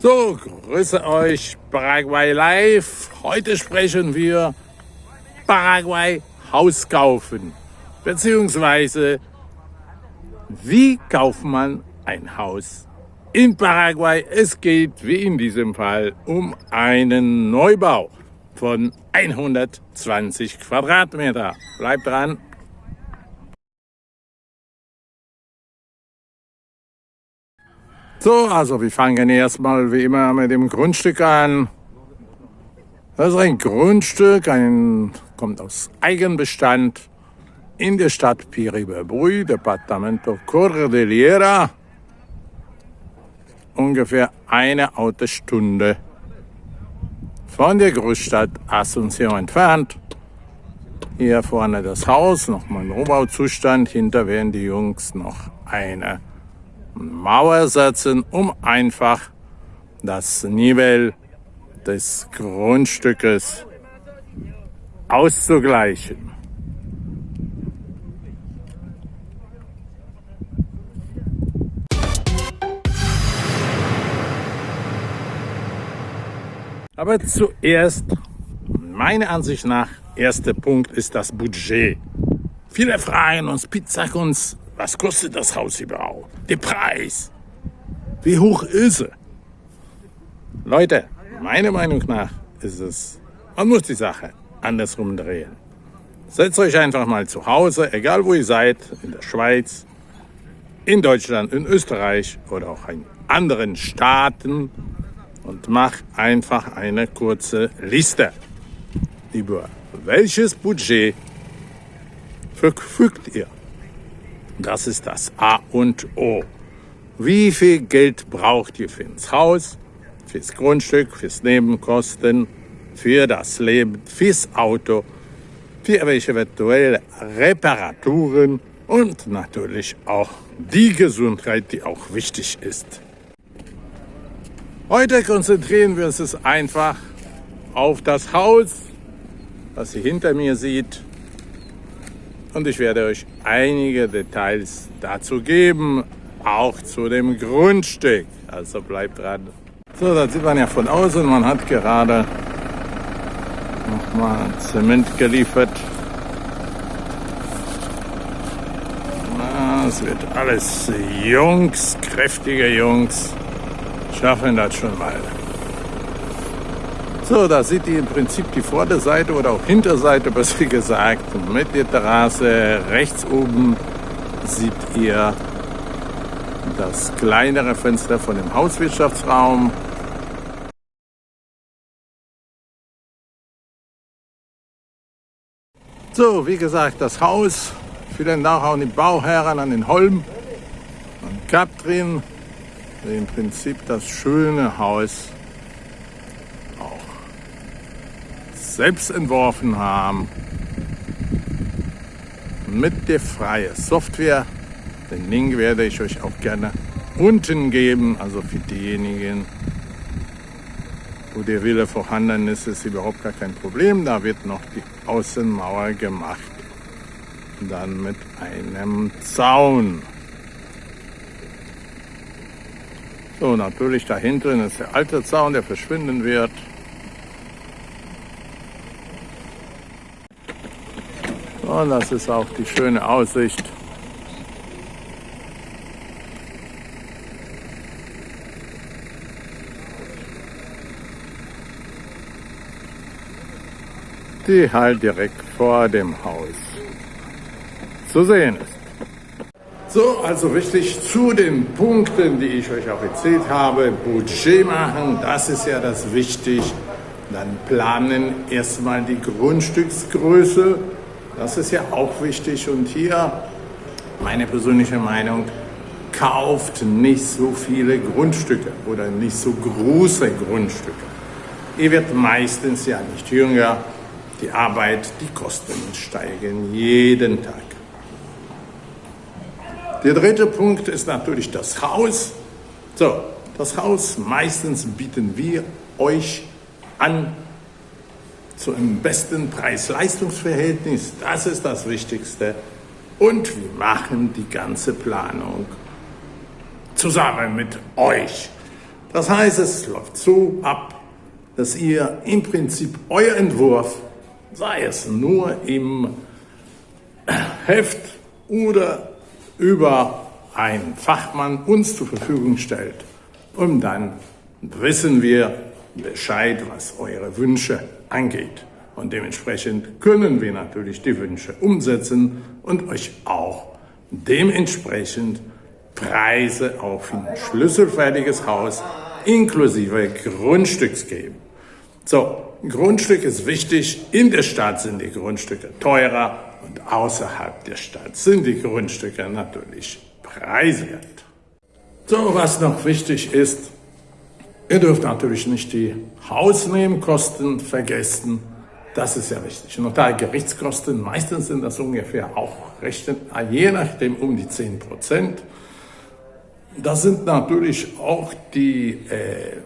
So, grüße euch Paraguay Live. Heute sprechen wir Paraguay Haus kaufen. Beziehungsweise, wie kauft man ein Haus in Paraguay? Es geht, wie in diesem Fall, um einen Neubau von 120 Quadratmeter. Bleibt dran. So, also wir fangen erstmal wie immer mit dem Grundstück an. Das ist ein Grundstück, ein, kommt aus Eigenbestand in der Stadt Piribebuy, Departamento Cordillera. Ungefähr eine Autostunde von der Großstadt Asunción entfernt. Hier vorne das Haus, nochmal ein Rohbauzustand. Hinter werden die Jungs noch eine Mauer setzen, um einfach das Niveau des Grundstückes auszugleichen. Aber zuerst, meiner Ansicht nach, erster Punkt ist das Budget. Viele fragen uns, sag uns, was kostet das Haus überhaupt? Der Preis. Wie hoch ist er? Leute, meiner Meinung nach ist es, man muss die Sache andersrum drehen. Setzt euch einfach mal zu Hause, egal wo ihr seid, in der Schweiz, in Deutschland, in Österreich oder auch in anderen Staaten und macht einfach eine kurze Liste über welches Budget verfügt ihr. Das ist das A und O. Wie viel Geld braucht ihr fürs Haus, fürs Grundstück, fürs Nebenkosten, für das Leben, fürs Auto, für welche eventuelle Reparaturen und natürlich auch die Gesundheit, die auch wichtig ist. Heute konzentrieren wir uns einfach auf das Haus, was ihr hinter mir seht, und ich werde euch einige Details dazu geben, auch zu dem Grundstück. Also bleibt dran. So, da sieht man ja von außen, man hat gerade nochmal Zement geliefert. Es wird alles Jungs, kräftige Jungs, schaffen das schon mal. So, da seht ihr im Prinzip die Vorderseite oder auch Hinterseite, besser gesagt, mit der Terrasse. Rechts oben seht ihr das kleinere Fenster von dem Hauswirtschaftsraum. So, wie gesagt, das Haus. Vielen Dank auch an die Bauherren, an den Holm, an Katrin. Im Prinzip das schöne Haus selbst entworfen haben. Mit der freien Software. Den Link werde ich euch auch gerne unten geben. Also für diejenigen, wo der Wille vorhanden ist, ist überhaupt gar kein Problem. Da wird noch die Außenmauer gemacht. Dann mit einem Zaun. So, natürlich da hinten ist der alte Zaun, der verschwinden wird. Und das ist auch die schöne Aussicht. Die halt direkt vor dem Haus zu sehen ist. So, also richtig zu den Punkten, die ich euch auch erzählt habe. Budget machen, das ist ja das Wichtige. Dann planen erstmal die Grundstücksgröße das ist ja auch wichtig und hier meine persönliche Meinung, kauft nicht so viele Grundstücke oder nicht so große Grundstücke. Ihr werdet meistens ja nicht jünger, die Arbeit, die Kosten steigen jeden Tag. Der dritte Punkt ist natürlich das Haus. So, das Haus meistens bieten wir euch an zu einem besten Preis-Leistungs-Verhältnis. Das ist das Wichtigste. Und wir machen die ganze Planung zusammen mit euch. Das heißt, es läuft so ab, dass ihr im Prinzip euer Entwurf, sei es nur im Heft oder über einen Fachmann uns zur Verfügung stellt. Und dann wissen wir Bescheid, was eure Wünsche angeht. Und dementsprechend können wir natürlich die Wünsche umsetzen und euch auch dementsprechend Preise auf ein schlüsselfertiges Haus inklusive Grundstücks geben. So, Grundstück ist wichtig. In der Stadt sind die Grundstücke teurer und außerhalb der Stadt sind die Grundstücke natürlich preiswert. So, was noch wichtig ist, ihr dürft natürlich nicht die Hausnebenkosten vergessen. Das ist ja wichtig. Notargerichtskosten, meistens sind das ungefähr auch recht, je nachdem um die 10 Prozent. Das sind natürlich auch die äh,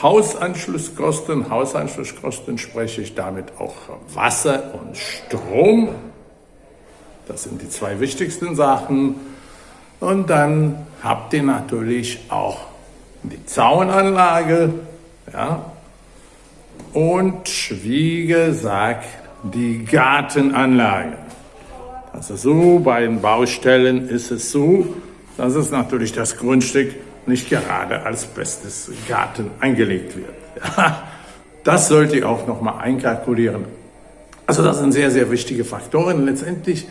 Hausanschlusskosten. Hausanschlusskosten spreche ich damit auch Wasser und Strom. Das sind die zwei wichtigsten Sachen. Und dann habt ihr natürlich auch die Zaunanlage. Ja. Und wie gesagt, die Gartenanlage. Also so bei den Baustellen ist es so, dass es natürlich das Grundstück nicht gerade als bestes Garten angelegt wird. Ja, das sollte ich auch nochmal einkalkulieren. Also das sind sehr, sehr wichtige Faktoren. Letztendlich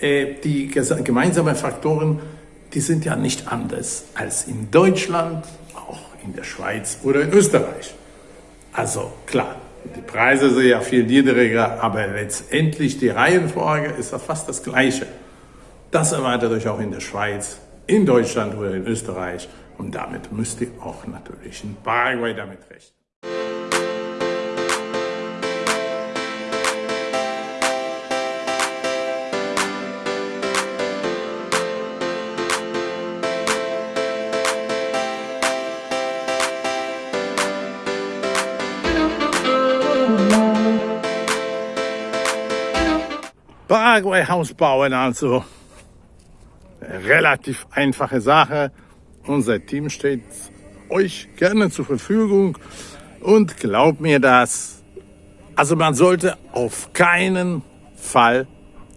äh, die gemeinsamen Faktoren, die sind ja nicht anders als in Deutschland, in der Schweiz oder in Österreich. Also klar, die Preise sind ja viel niedriger, aber letztendlich die Reihenfolge ist ja fast das Gleiche. Das erwartet euch auch in der Schweiz, in Deutschland oder in Österreich. Und damit müsst ihr auch natürlich in Paraguay damit rechnen. Paraguay-Haus bauen, also relativ einfache Sache. Unser Team steht euch gerne zur Verfügung und glaubt mir das. Also man sollte auf keinen Fall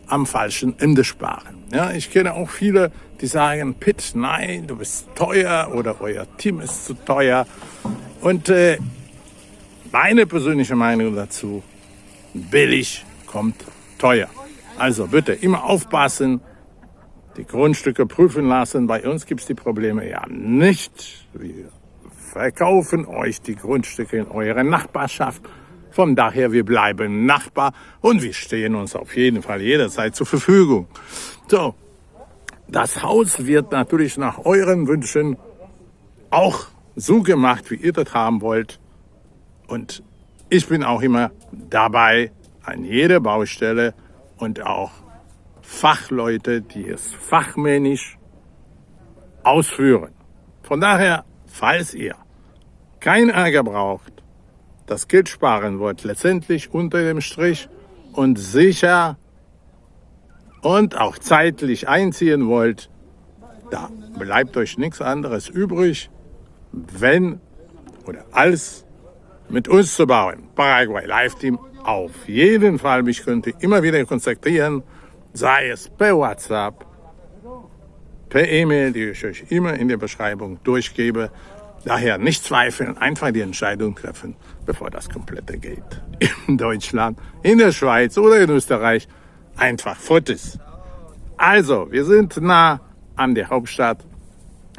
am falschen Ende sparen. Ja, ich kenne auch viele, die sagen, Pitt, nein, du bist teuer oder euer Team ist zu teuer. Und äh, meine persönliche Meinung dazu, billig kommt teuer. Also bitte immer aufpassen, die Grundstücke prüfen lassen. Bei uns gibt es die Probleme ja nicht. Wir verkaufen euch die Grundstücke in eurer Nachbarschaft. Von daher, wir bleiben Nachbar und wir stehen uns auf jeden Fall jederzeit zur Verfügung. So, das Haus wird natürlich nach euren Wünschen auch so gemacht, wie ihr das haben wollt. Und ich bin auch immer dabei an jeder Baustelle und auch Fachleute, die es fachmännisch ausführen. Von daher, falls ihr kein Ärger braucht, das Geld sparen wollt, letztendlich unter dem Strich und sicher und auch zeitlich einziehen wollt, da bleibt euch nichts anderes übrig, wenn oder als mit uns zu bauen. Paraguay Live Team auf jeden Fall. Mich könnt ihr immer wieder kontaktieren sei es per WhatsApp, per E-Mail, die ich euch immer in der Beschreibung durchgebe. Daher nicht zweifeln, einfach die Entscheidung treffen, bevor das komplette geht. In Deutschland, in der Schweiz oder in Österreich einfach Fotos. Also, wir sind nah an der Hauptstadt,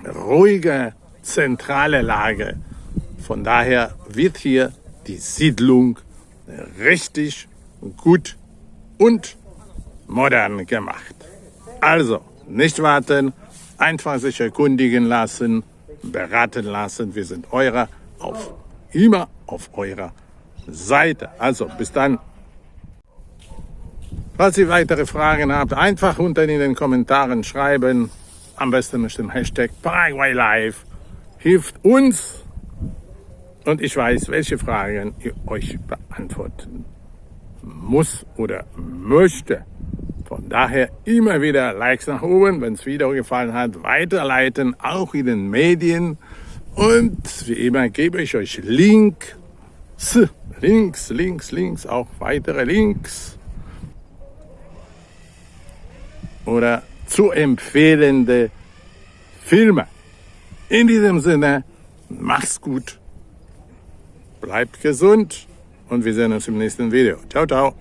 ruhige, zentrale Lage. Von daher wird hier die Siedlung richtig gut und modern gemacht. Also, nicht warten, einfach sich erkundigen lassen, beraten lassen. Wir sind eurer auf, immer auf eurer Seite. Also, bis dann. Falls ihr weitere Fragen habt, einfach unten in den Kommentaren schreiben. Am besten mit dem Hashtag Paraguay Live. Hilft uns und ich weiß, welche Fragen ihr euch beantworten muss oder möchte. Von daher immer wieder Likes nach oben, wenn es Video gefallen hat, weiterleiten, auch in den Medien. Und wie immer gebe ich euch Links, Links, Links, Links, auch weitere Links oder zu empfehlende Filme. In diesem Sinne, mach's gut, bleibt gesund und wir sehen uns im nächsten Video. Ciao, ciao.